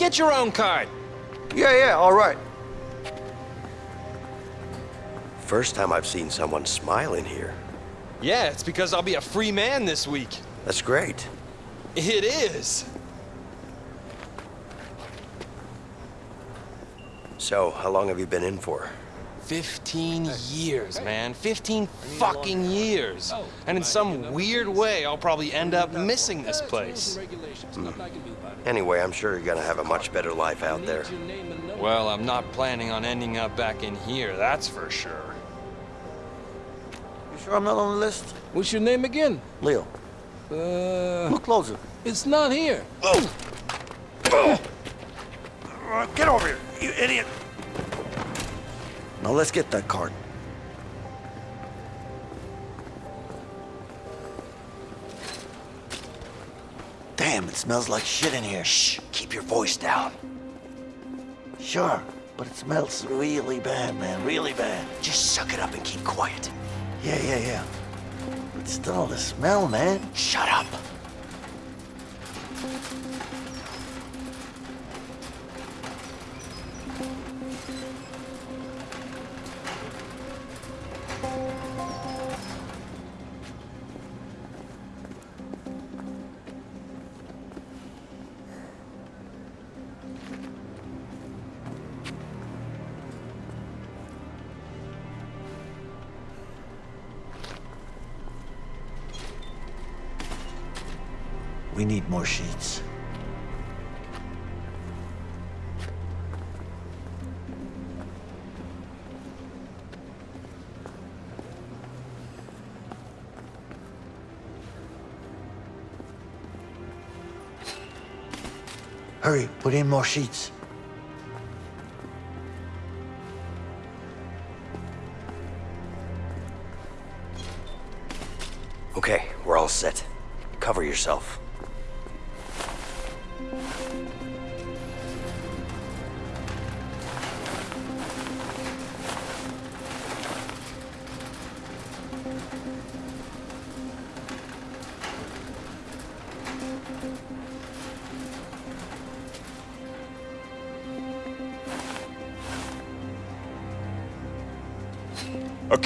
Get your own card. Yeah, yeah, all right. First time I've seen someone smile in here. Yeah, it's because I'll be a free man this week. That's great. It is. So, how long have you been in for? 15 years, man. 15 fucking years. And in some weird way, I'll probably end up missing this place. Anyway, I'm sure you're gonna have a much better life out there. Well, I'm not planning on ending up back in here, that's for sure. You sure I'm not on the list? What's your name again? Leo. Uh, Look closer. it's not here. Uh, get over here, you idiot. Now let's get that card. Damn, it smells like shit in here. Shh, keep your voice down. Sure, but it smells really bad, man, really bad. Just suck it up and keep quiet. Yeah, yeah, yeah. But still, the smell, man. Shut up. Need more sheets. Hurry, put in more sheets. Okay, we're all set. Cover yourself.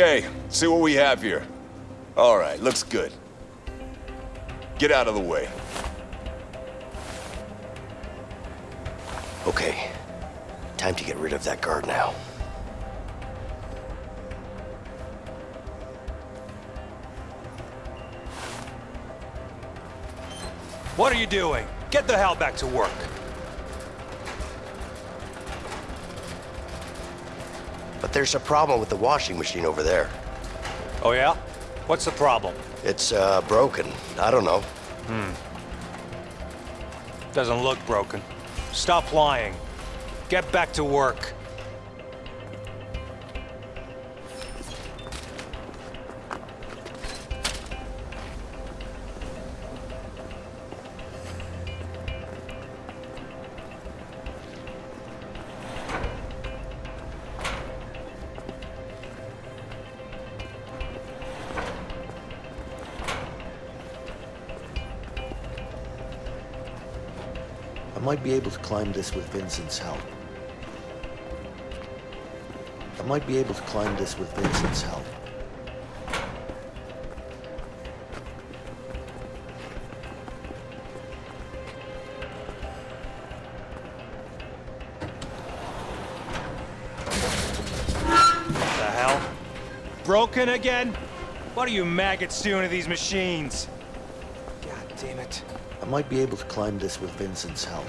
Okay, see what we have here. All right, looks good. Get out of the way. Okay, time to get rid of that guard now. What are you doing? Get the hell back to work. But there's a problem with the washing machine over there. Oh yeah? What's the problem? It's, uh, broken. I don't know. Hmm. Doesn't look broken. Stop lying. Get back to work. Might be able to climb this with Vincent's help. I might be able to climb this with Vincent's help. What The hell? Broken again? What are you maggots doing to these machines? Might be able to climb this with Vincent's help.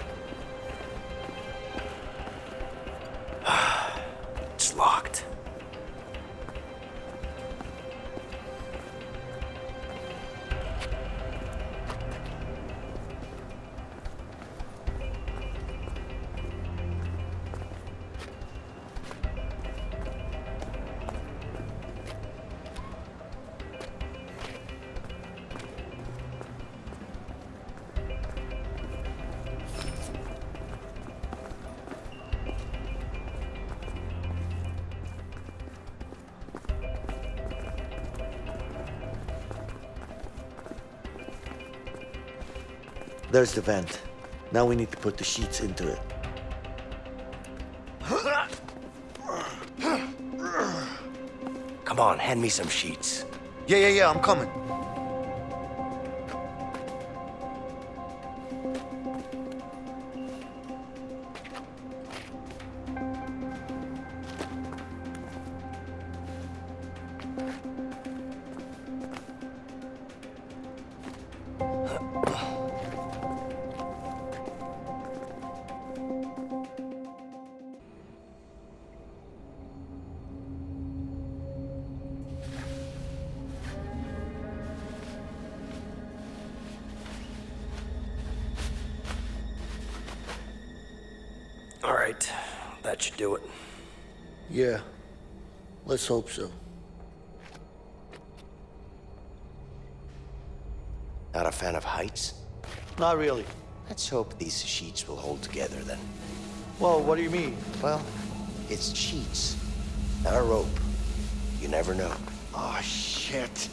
There's the vent. Now we need to put the sheets into it. Come on, hand me some sheets. Yeah, yeah, yeah, I'm coming. That should do it. Yeah. Let's hope so. Not a fan of heights? Not really. Let's hope these sheets will hold together then. Well, what do you mean? Well, it's sheets, not a rope. You never know. Oh, shit.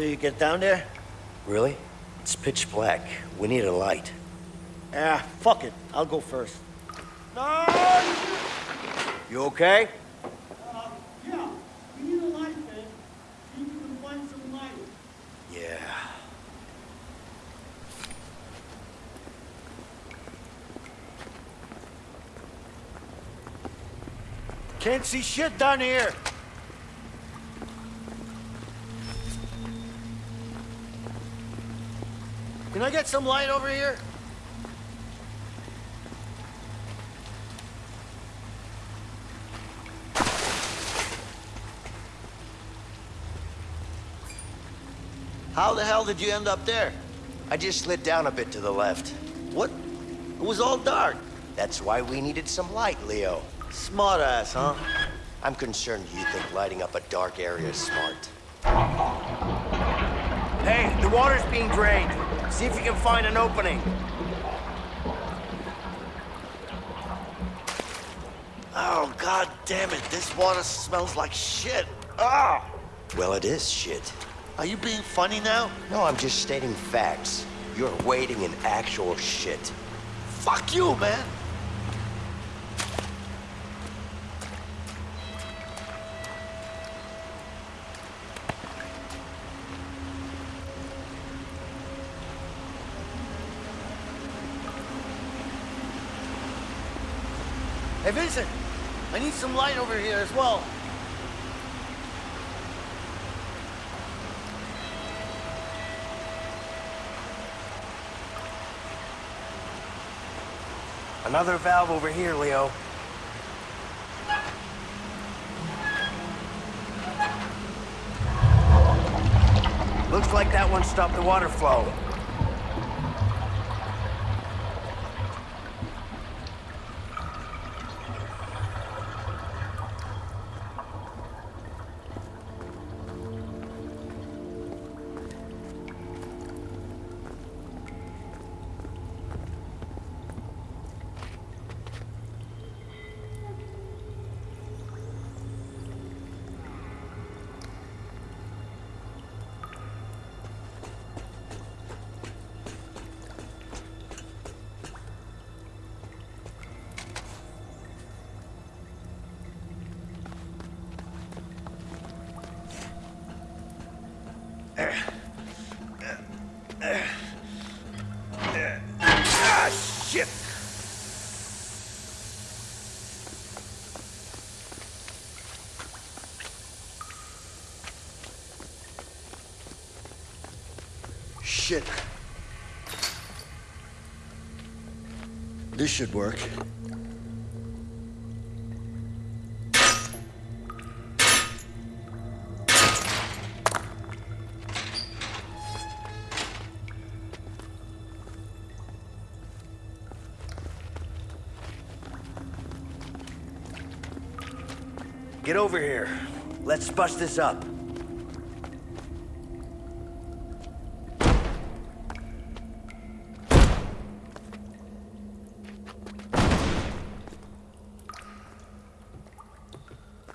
You get down there? Really? It's pitch black. We need a light. Ah, fuck it. I'll go first. No! You okay? Yeah, we need a light, man. See if we can find some light. Yeah. Can't see shit down here. Can I get some light over here? How the hell did you end up there? I just slid down a bit to the left. What? It was all dark. That's why we needed some light, Leo. Smart ass, huh? I'm concerned you think lighting up a dark area is smart. Hey, the water's being drained. See if you can find an opening. Oh, god damn it. This water smells like shit. Ah! Well, it is shit. Are you being funny now? No, I'm just stating facts. You're wading in actual shit. Fuck you, man. Hey, Vincent, I need some light over here as well. Another valve over here, Leo. Looks like that one stopped the water flow. shit. This should work. Get over here. Let's bust this up.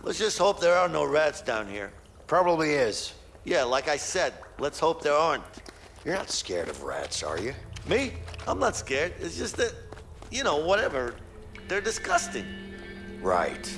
Let's just hope there are no rats down here. Probably is. Yeah, like I said, let's hope there aren't. You're not scared of rats, are you? Me? I'm not scared. It's just that, you know, whatever. They're disgusting. Right.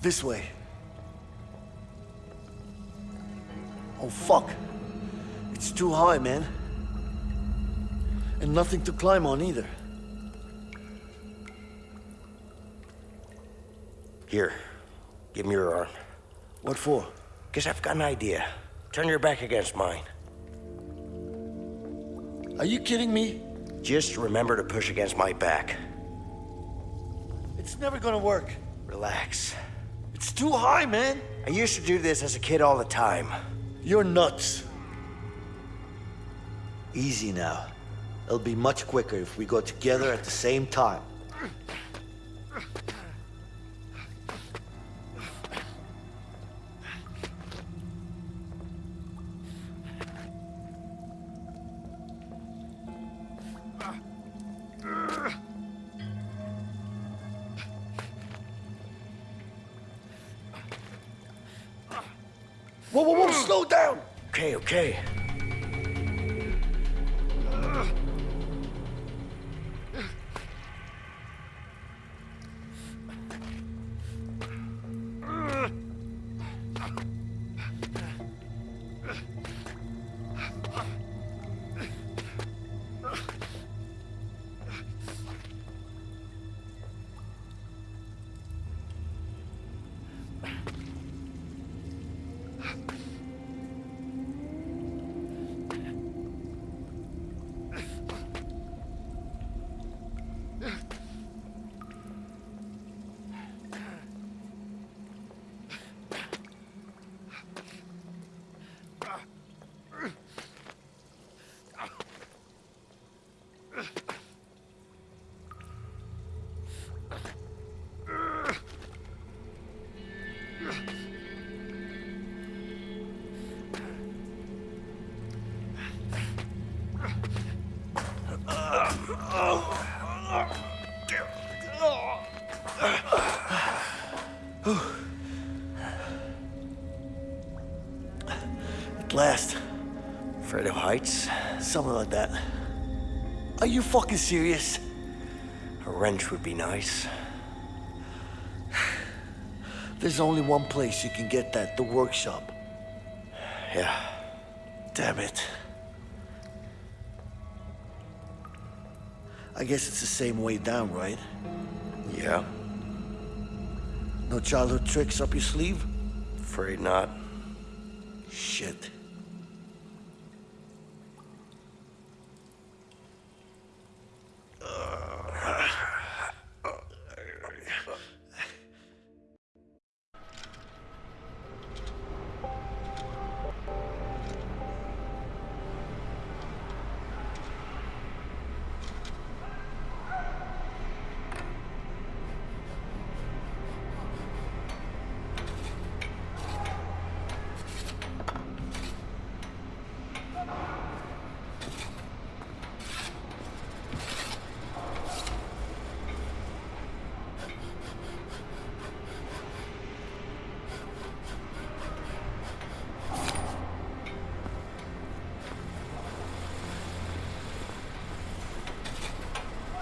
This way. Oh, fuck. It's too high, man. And nothing to climb on either. Here. Give me your arm. What for? Guess I've got an idea. Turn your back against mine. Are you kidding me? Just remember to push against my back. It's never gonna work. Relax. It's too high, man. I used to do this as a kid all the time. You're nuts. Easy now. It'll be much quicker if we go together at the same time. Whoa, whoa, whoa, slow down! Okay, okay. At last. Afraid of heights? Something like that. Are you fucking serious? A wrench would be nice. There's only one place you can get that, the workshop. Yeah. Damn it. I guess it's the same way down, right? Yeah. No childhood tricks up your sleeve? Afraid not. Shit.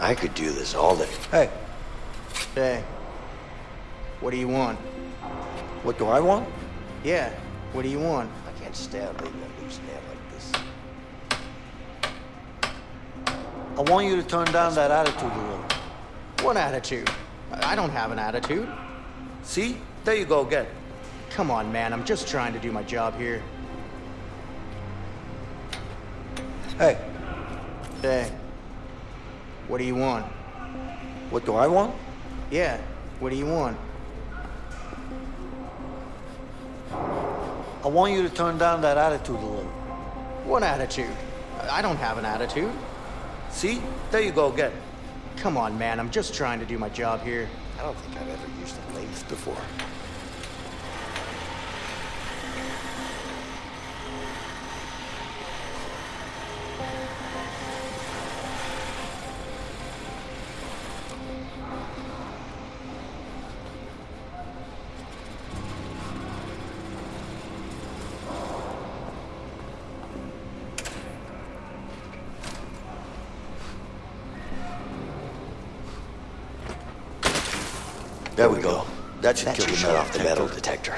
I could do this all day. Hey. Hey. What do you want? What do I want? Yeah, what do you want? I can't stand leaving a loose like this. I want you to turn down that attitude a little. What attitude? I I don't have an attitude. See? There you go again. Come on, man. I'm just trying to do my job here. Hey, Hey. What do you want? what do I want? Yeah. What do you want? I want you to turn down that attitude a little. What attitude? I don't have an attitude. See? There you go again. Come on, man. I'm just trying to do my job here. I don't think I've ever used a lathe before. There we go. That should kill the shut off the metal detector.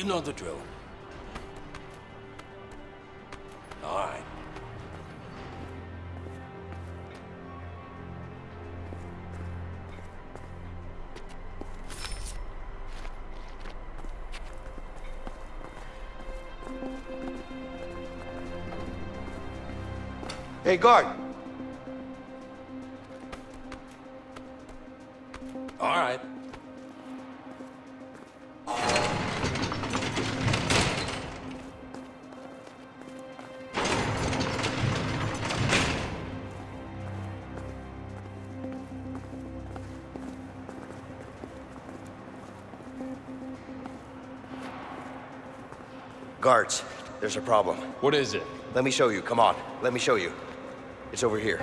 You know the drill. All right. Hey, guard. There's a problem. What is it? Let me show you. Come on. Let me show you. It's over here.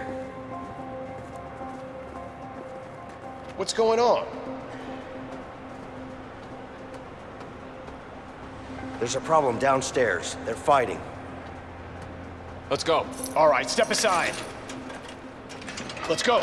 What's going on? There's a problem downstairs. They're fighting. Let's go. All right, step aside. Let's go.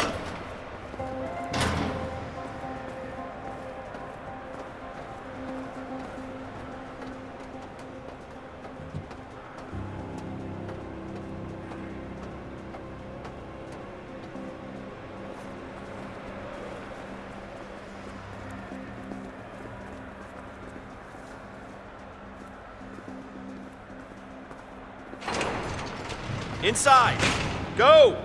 Inside. Go.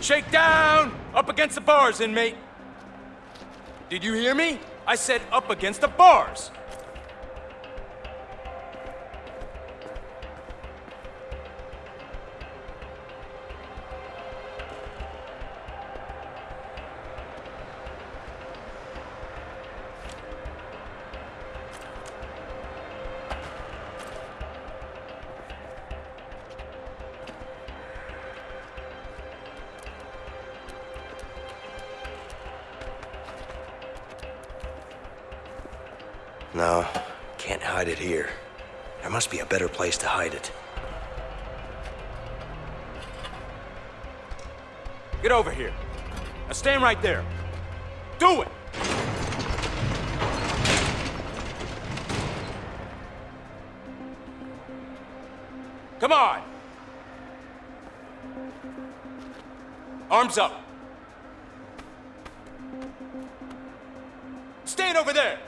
Shake down! Up against the bars, inmate. Did you hear me? I said up against the bars. Place to hide it. Get over here. Now stand right there. Do it! Come on! Arms up. Stand over there!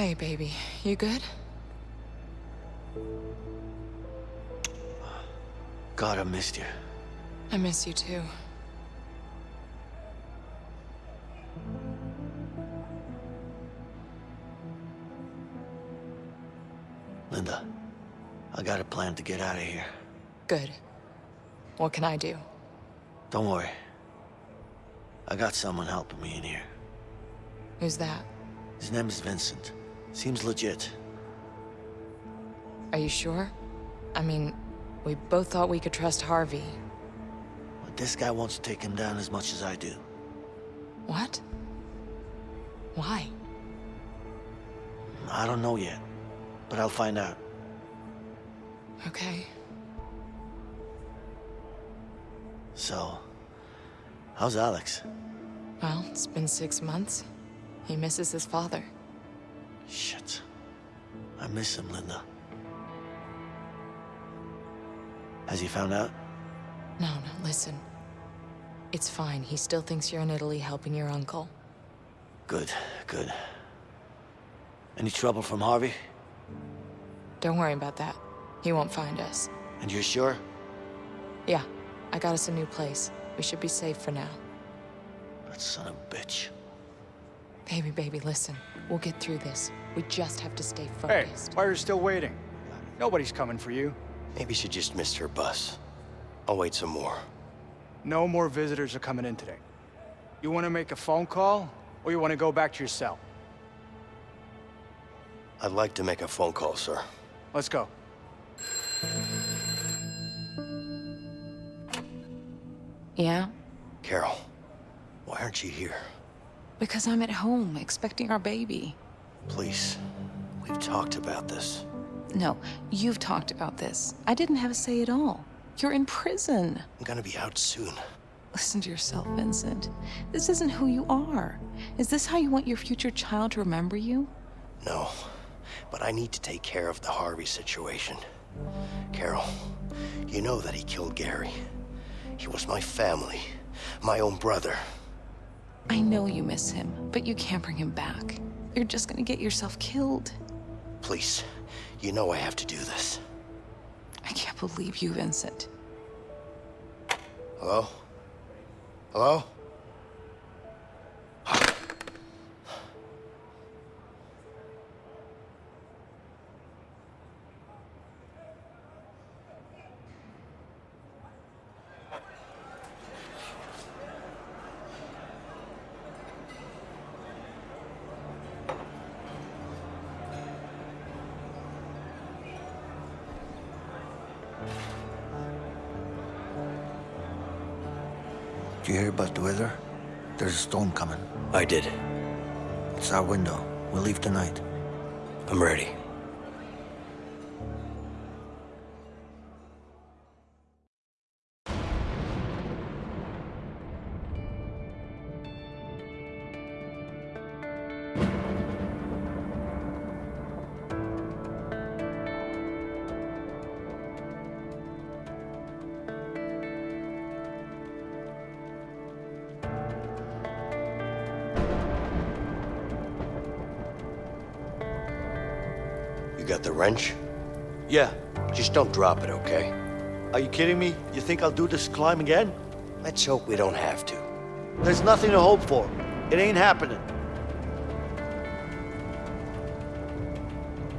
Hey, baby. You good? God, I missed you. I miss you too. Linda, I got a plan to get out of here. Good. What can I do? Don't worry. I got someone helping me in here. Who's that? His name is Vincent. Seems legit. Are you sure? I mean, we both thought we could trust Harvey. But this guy wants to take him down as much as I do. What? Why? I don't know yet, but I'll find out. Okay. So, how's Alex? Well, it's been six months. He misses his father. Shit. I miss him, Linda. Has he found out? No, no, listen. It's fine. He still thinks you're in Italy helping your uncle. Good, good. Any trouble from Harvey? Don't worry about that. He won't find us. And you're sure? Yeah, I got us a new place. We should be safe for now. That son of a bitch. Baby, baby, listen. We'll get through this. We just have to stay focused. Hey, focused. why are you still waiting? Nobody's coming for you. Maybe she just missed her bus. I'll wait some more. No more visitors are coming in today. You want to make a phone call, or you want to go back to your cell? I'd like to make a phone call, sir. Let's go. Yeah? Carol, why aren't you here? Because I'm at home, expecting our baby. Please, we've talked about this. No, you've talked about this. I didn't have a say at all. You're in prison. I'm gonna be out soon. Listen to yourself, Vincent. This isn't who you are. Is this how you want your future child to remember you? No, but I need to take care of the Harvey situation. Carol, you know that he killed Gary. He was my family, my own brother. I know you miss him, but you can't bring him back. You're just gonna get yourself killed. Please, you know I have to do this. I can't believe you, Vincent. Hello? Hello? About the weather? There's a storm coming. I did. It's our window. We'll leave tonight. I'm ready. Wrench? Yeah. Just don't drop it, okay? Are you kidding me? You think I'll do this climb again? Let's hope we don't have to. There's nothing to hope for. It ain't happening.